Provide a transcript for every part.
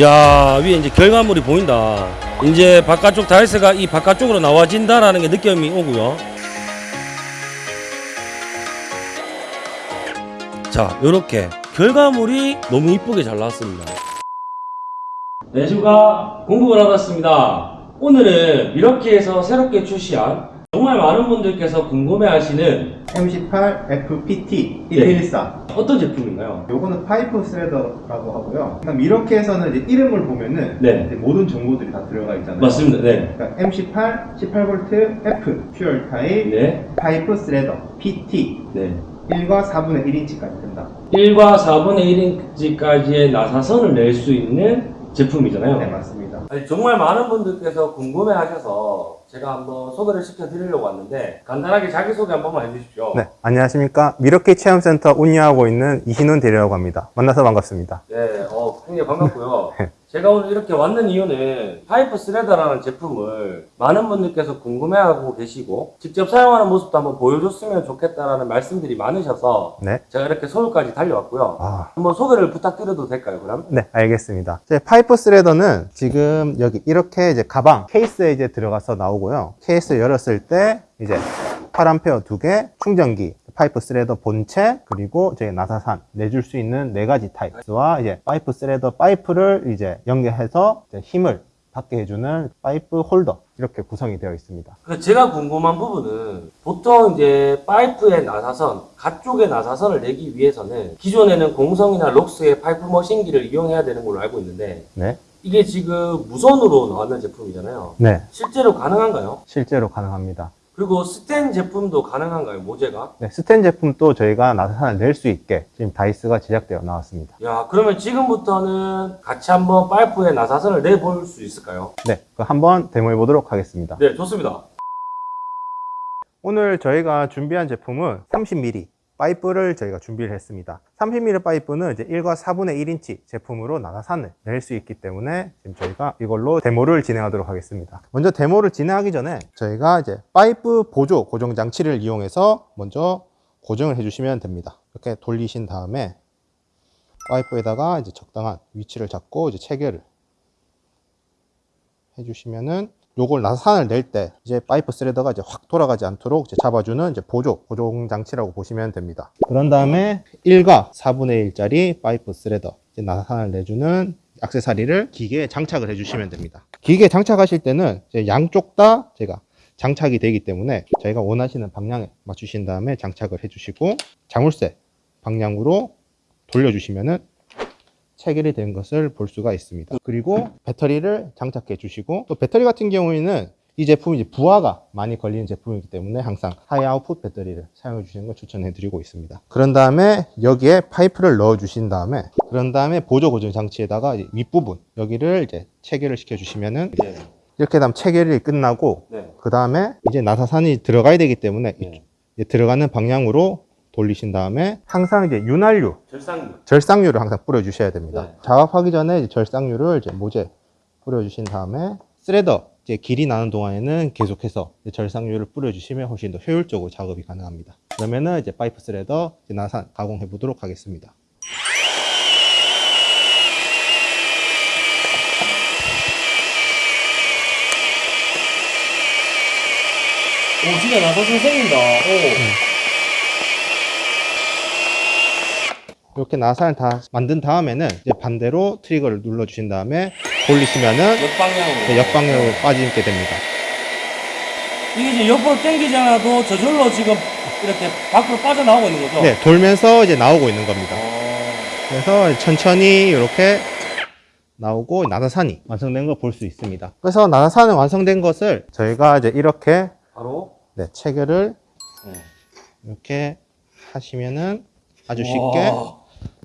야 위에 이제 결과물이 보인다. 이제 바깥쪽 다이스가 이 바깥쪽으로 나와진다라는 게 느낌이 오고요. 자 요렇게 결과물이 너무 이쁘게 잘 나왔습니다. 내주가 공급을 하고 왔습니다. 오늘은 밀워키에서 새롭게 출시한 정말 많은 분들께서 궁금해하시는 M18 FPT 예. 114 어떤 제품인가요? 요거는 파이프 threader라고 하고요 일단 이렇게 해서는 이제 이름을 보면은 네. 이제 모든 정보들이 다 들어가 있잖아요 맞습니다 네, 그러니까 M18 18V F FUEL 타입 네, 파이프 threader PT 네. 1과 4분의 1인치까지 된다 1과 4분의 1인치까지의 나사선을 낼 수 있는 제품이잖아요. 네 맞습니다 아니, 정말 많은 분들께서 궁금해 하셔서 제가 한번 소개를 시켜드리려고 왔는데 간단하게 자기소개 한 번만 해주십시오. 네, 안녕하십니까. 밀워키 체험센터 운영하고 있는 이신훈 대리라고 합니다. 만나서 반갑습니다. 네, 어, 굉장히 반갑고요. 제가 오늘 이렇게 왔는 이유는 파이프 threader라는 제품을 많은 분들께서 궁금해하고 계시고 직접 사용하는 모습도 한번 보여줬으면 좋겠다라는 말씀들이 많으셔서 네. 제가 이렇게 서울까지 달려왔고요. 아, 한번 소개를 부탁드려도 될까요, 그럼? 네, 알겠습니다. 제 파이프 threader는 지금 여기 이렇게 이제 가방 케이스에 이제 들어가서 나오고요. 케이스 열었을 때 이제 8A 두 개, 충전기, 파이프 threader 본체, 그리고 저희 나사산 내줄 수 있는 네 가지 타입과 이제 파이프 threader 파이프를 이제 연결해서 이제 힘을 받게 해주는 파이프 홀더 이렇게 구성이 되어 있습니다. 그 제가 궁금한 부분은 보통 이제 파이프의 나사선, 가쪽의 나사선을 내기 위해서는 기존에는 공성이나 렉스의 파이프 머신기를 이용해야 되는 걸로 알고 있는데 네, 이게 지금 무선으로 나왔는 제품이잖아요. 네, 실제로 가능한가요? 실제로 가능합니다. 그리고 스텐 제품도 가능한가요? 모재가? 네, 스텐 제품도 저희가 나사산을 낼수 있게 지금 다이스가 제작되어 나왔습니다. 야 그러면 지금부터는 같이 한번 파이프의 나사선을 내볼 수 있을까요? 네, 그 한번 데모해 보도록 하겠습니다. 네 좋습니다. 오늘 저희가 준비한 제품은 30mm 파이프를 저희가 준비를 했습니다. 30mm 파이프는 이제 1과 4분의 1인치 제품으로 나사산을 낼 수 있기 때문에 지금 저희가 이걸로 데모를 진행하도록 하겠습니다. 먼저 데모를 진행하기 전에 저희가 이제 파이프 보조 고정 장치를 이용해서 먼저 고정을 해주시면 됩니다. 이렇게 돌리신 다음에 파이프에다가 이제 적당한 위치를 잡고 이제 체결을 해주시면은 요걸 나사산을 낼 때 이제 파이프 threader가 이제 확 돌아가지 않도록 이제 잡아주는 이제 보조 고정 장치라고 보시면 됩니다. 그런 다음에 1과 4분의 1짜리 파이프 threader 이제 나사산을 내주는 액세서리를 기계에 장착을 해주시면 됩니다. 기계에 장착하실 때는 이제 양쪽 다 제가 장착이 되기 때문에 저희가 원하시는 방향에 맞추신 다음에 장착을 해주시고 자물쇠 방향으로 돌려주시면은 체결이 된 것을 볼 수가 있습니다. 그리고 배터리를 장착해 주시고 또 배터리 같은 경우에는 이 제품이 이제 부하가 많이 걸리는 제품이기 때문에 항상 하이 아웃풋 배터리를 사용해 주시는 걸 추천해 드리고 있습니다. 그런 다음에 여기에 파이프를 넣어 주신 다음에 그런 다음에 보조 고정 장치에다가 윗부분 여기를 이제 체결을 시켜 주시면은 네. 이렇게 되면 체결이 끝나고 네. 그 다음에 이제 나사산이 들어가야 되기 때문에 네. 들어가는 방향으로 돌리신 다음에 항상 이제 윤활유 절삭유. 절삭유를 항상 뿌려주셔야 됩니다. 네. 작업하기 전에 이제 절삭유를 이제 모재 뿌려주신 다음에 threader 이제 길이 나는 동안에는 계속해서 이제 절삭유를 뿌려주시면 훨씬 더 효율적으로 작업이 가능합니다. 그러면은 이제 파이프 threader 이제 나사산 가공해 보도록 하겠습니다. 오 진짜 나사 선 생긴다. 오. 이렇게 나산을 다 만든 다음에는 이제 반대로 트리거를 눌러 주신 다음에 돌리시면은 역방향으로. 이제 역방향으로 빠지게 됩니다. 이게 이제 옆으로 당기지 않아도 저절로 지금 이렇게 밖으로 빠져나오고 있는 거죠? 네, 돌면서 이제 나오고 있는 겁니다. 어, 그래서 천천히 이렇게 나오고 나사산이 완성된 걸 볼 수 있습니다. 그래서 나사산이 완성된 것을 저희가 이제 이렇게 바로 네, 체결을 네. 이렇게 하시면은 아주 쉽게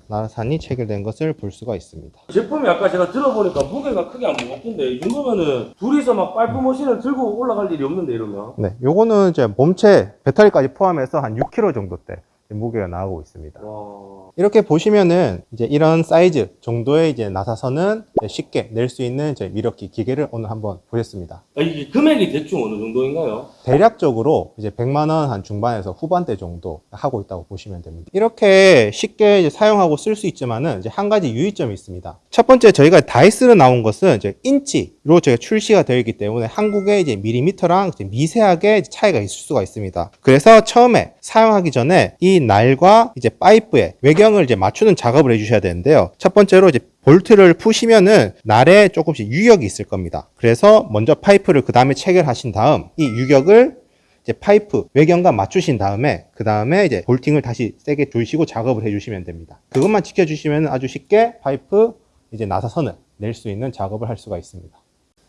와. 나사산이 체결된 것을 볼 수가 있습니다. 제품이 아까 제가 들어보니까 무게가 크게 안 무겁던데 이 정도면은 둘이서 막 파이프 머신을 들고 올라갈 일이 없는데 이러면 네, 요거는 이제 몸체 배터리까지 포함해서 한 6kg 정도 대 무게가 나오고 있습니다. 와. 이렇게 보시면은 이제 이런 사이즈 정도의 이제 나사선은 쉽게 낼 수 있는 저희 밀워키 기계를 오늘 한번 보셨습니다. 아, 이게 금액이 대충 어느 정도인가요? 대략적으로 이제 100만 원 한 중반에서 후반대 정도 하고 있다고 보시면 됩니다. 이렇게 쉽게 이제 사용하고 쓸 수 있지만은 이제 한 가지 유의점이 있습니다. 첫 번째 저희가 다이스로 나온 것은 이제 인치 로 저희가 출시가 되어 있기 때문에 한국의 이제 밀리미터랑 이제 미세하게 차이가 있을 수가 있습니다. 그래서 처음에 사용하기 전에 이 날과 이제 파이프의 외경을 이제 맞추는 작업을 해주셔야 되는데요. 첫 번째로 이제 볼트를 푸시면은 날에 조금씩 유격이 있을 겁니다. 그래서 먼저 파이프를 그 다음에 체결하신 다음 이 유격을 이제 파이프 외경과 맞추신 다음에 그 다음에 이제 볼팅을 다시 세게 조이시고 작업을 해주시면 됩니다. 그것만 지켜주시면 아주 쉽게 파이프 이제 나사선을 낼 수 있는 작업을 할 수가 있습니다.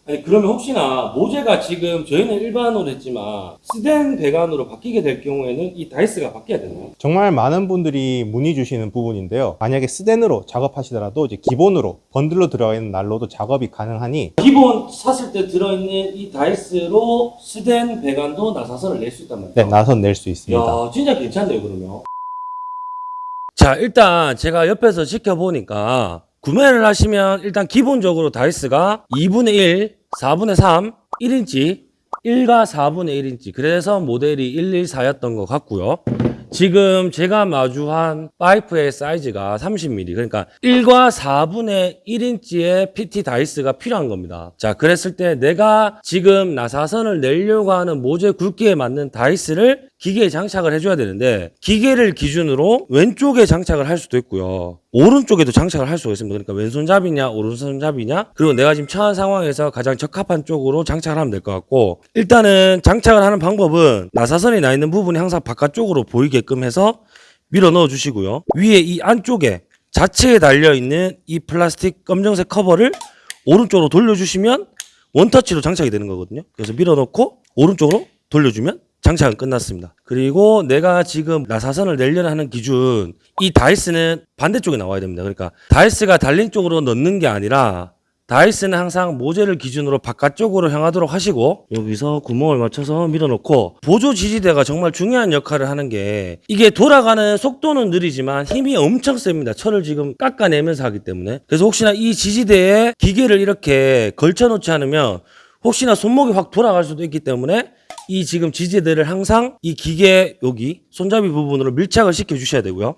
아니, 그러면 혹시나 모재가 지금 저희는 일반으로 했지만 스덴 배관으로 바뀌게 될 경우에는 이 다이스가 바뀌어야 되나요? 정말 많은 분들이 문의 주시는 부분인데요. 만약에 스덴으로 작업하시더라도 이제 기본으로 번들로 들어가 있는 날로도 작업이 가능하니 기본 샀을 때 들어있는 이 다이스로 스덴 배관도 나사선을 낼 수 있단 말이죠. 네, 나선 낼 수 있습니다. 야, 진짜 괜찮네요, 그러면. 자, 일단 제가 옆에서 지켜보니까 구매를 하시면 일단 기본적으로 다이스가 2분의 1, 4분의 3, 1인치, 1과 4분의 1인치. 그래서 모델이 114였던 것 같고요. 지금 제가 마주한 파이프의 사이즈가 30mm. 그러니까 1과 4분의 1인치의 PT 다이스가 필요한 겁니다. 자, 그랬을 때 내가 지금 나사선을 내려고 하는 모재 굵기에 맞는 다이스를 기계에 장착을 해줘야 되는데 기계를 기준으로 왼쪽에 장착을 할 수도 있고요. 오른쪽에도 장착을 할 수가 있습니다. 그러니까 왼손잡이냐 오른손잡이냐 그리고 내가 지금 처한 상황에서 가장 적합한 쪽으로 장착을 하면 될 것 같고 일단은 장착을 하는 방법은 나사선이 나 있는 부분이 항상 바깥쪽으로 보이게끔 해서 밀어 넣어 주시고요. 위에 이 안쪽에 자체에 달려 있는 이 플라스틱 검정색 커버를 오른쪽으로 돌려주시면 원터치로 장착이 되는 거거든요. 그래서 밀어넣고 오른쪽으로 돌려주면 장착은 끝났습니다. 그리고 내가 지금 나사선을 내려는 하는 기준 이 다이스는 반대쪽에 나와야 됩니다. 그러니까 다이스가 달린 쪽으로 넣는 게 아니라 다이스는 항상 모재를 기준으로 바깥쪽으로 향하도록 하시고 여기서 구멍을 맞춰서 밀어넣고 보조 지지대가 정말 중요한 역할을 하는 게 이게 돌아가는 속도는 느리지만 힘이 엄청 셉니다. 철을 지금 깎아내면서 하기 때문에 그래서 혹시나 이 지지대에 기계를 이렇게 걸쳐놓지 않으면 혹시나 손목이 확 돌아갈 수도 있기 때문에 이 지금 지지대를 항상 이 기계 여기 손잡이 부분으로 밀착을 시켜 주셔야 되고요.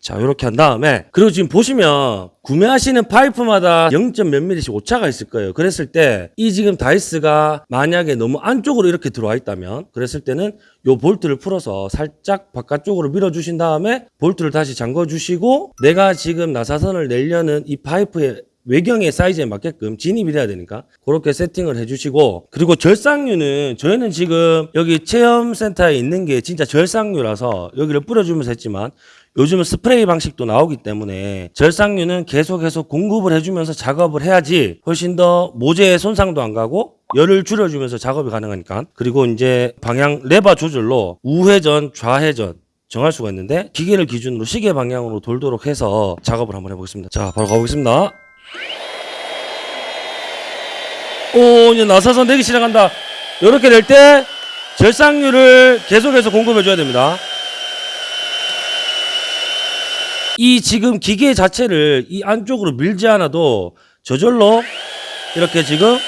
자, 이렇게 한 다음에 그리고 지금 보시면 구매하시는 파이프마다 0. 몇 미리씩 오차가 있을 거예요. 그랬을 때 이 지금 다이스가 만약에 너무 안쪽으로 이렇게 들어와 있다면 그랬을 때는 요 볼트를 풀어서 살짝 바깥쪽으로 밀어 주신 다음에 볼트를 다시 잠궈 주시고 내가 지금 나사선을 내려는 이 파이프의 외경의 사이즈에 맞게끔 진입이 돼야 되니까 그렇게 세팅을 해주시고 그리고 절삭유는 저희는 지금 여기 체험센터에 있는 게 진짜 절삭유라서 여기를 뿌려주면서 했지만 요즘은 스프레이 방식도 나오기 때문에 절상류는 계속해서 공급을 해주면서 작업을 해야지 훨씬 더 모재에 손상도 안 가고 열을 줄여주면서 작업이 가능하니까. 그리고 이제 방향 레바 조절로 우회전 좌회전 정할 수가 있는데 기계를 기준으로 시계 방향으로 돌도록 해서 작업을 한번 해보겠습니다. 자 바로 가보겠습니다 오 이제 나사선 내기 시작한다 이렇게 될 때 절상류를 계속해서 공급해 줘야 됩니다 이 지금 기계 자체를 이 안쪽으로 밀지 않아도 저절로 이렇게 지금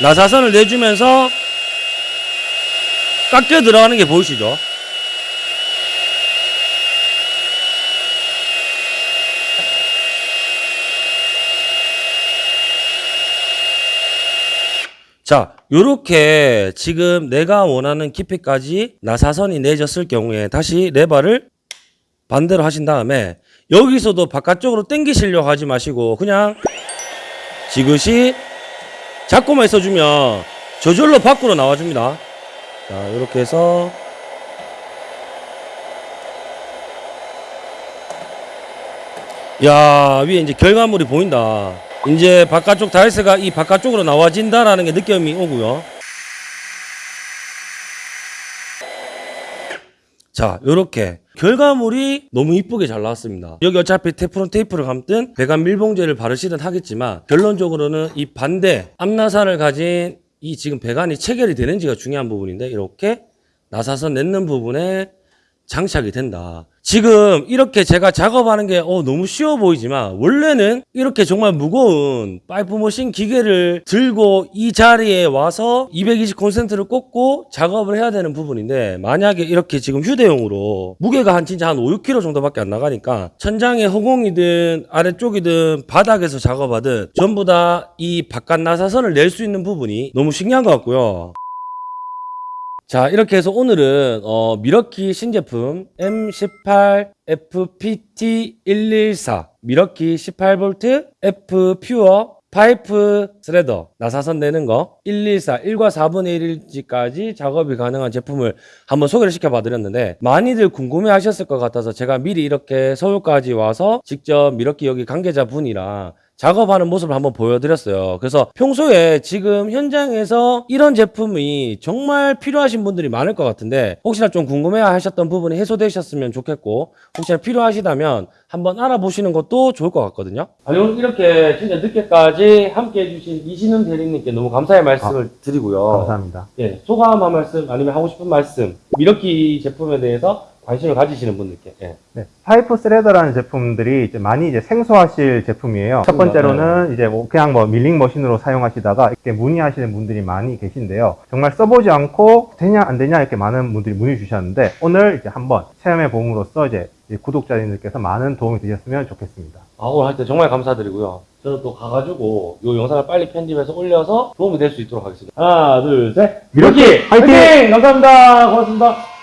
나사선을 내주면서 깎여 들어가는 게 보이시죠? 자, 요렇게 지금 내가 원하는 깊이까지 나사선이 내졌을 경우에 다시 레버를 반대로 하신 다음에 여기서도 바깥쪽으로 당기시려고 하지 마시고 그냥 지그시 잡고만 있어주면 저절로 밖으로 나와줍니다. 자, 이렇게 해서 야 위에 이제 결과물이 보인다. 이제 바깥쪽 다이스가 이 바깥쪽으로 나와진다라는 게 느낌이 오고요. 자, 요렇게 결과물이 너무 이쁘게 잘 나왔습니다. 여기 어차피 테프론 테이프를 감든 배관 밀봉제를 바르시든 하겠지만 결론적으로는 이 반대 암나사를 가진 이 지금 배관이 체결이 되는지가 중요한 부분인데 이렇게 나사선 냈는 부분에 장착이 된다. 지금 이렇게 제가 작업하는 게 어, 너무 쉬워 보이지만 원래는 이렇게 정말 무거운 파이프 머신 기계를 들고 이 자리에 와서 220 콘센트를 꽂고 작업을 해야 되는 부분인데 만약에 이렇게 지금 휴대용으로 무게가 한 진짜 한 5, 6kg 정도밖에 안 나가니까 천장에 허공이든 아래쪽이든 바닥에서 작업하든 전부 다 이 바깥 나사선을 낼 수 있는 부분이 너무 신기한 것 같고요. 자, 이렇게 해서 오늘은 어, 밀워키 신제품 M18 FPT114 밀워키 18V FUEL 파이프 threader 나사선 내는 거 114, 1과 4분의 1인치까지 작업이 가능한 제품을 한번 소개를 시켜봐 드렸는데 많이들 궁금해 하셨을 것 같아서 제가 미리 이렇게 서울까지 와서 직접 미러키 여기 관계자 분이랑 작업하는 모습을 한번 보여드렸어요. 그래서 평소에 지금 현장에서 이런 제품이 정말 필요하신 분들이 많을 것 같은데 혹시나 좀 궁금해 하셨던 부분이 해소되셨으면 좋겠고 혹시나 필요하시다면 한번 알아보시는 것도 좋을 것 같거든요. 아니 오늘 이렇게 진짜 늦게까지 함께 해주신 이신훈 대리님께 너무 감사의 말씀을 드리고요. 감사합니다. 예, 소감 한 말씀 아니면 하고 싶은 말씀 미러키 제품에 대해서 관심을 가지시는 분들께 예. 네, 파이프 threader라는 제품들이 이제 많이 이제 생소하실 제품이에요. 첫 번째로는 이제 뭐 그냥 뭐 밀링 머신으로 사용하시다가 이렇게 문의하시는 분들이 많이 계신데요. 정말 써보지 않고 되냐 안 되냐 이렇게 많은 분들이 문의 주셨는데 오늘 이제 한번 체험해 봄으로써 이제 이 구독자님들께서 많은 도움이 되셨으면 좋겠습니다. 아, 오늘 할때 정말 감사드리고요. 저는 또 가가지고 이 영상을 빨리 편집해서 올려서 도움이 될 수 있도록 하겠습니다. 하나, 둘, 셋. 밀워키 화이팅! 감사합니다. 고맙습니다.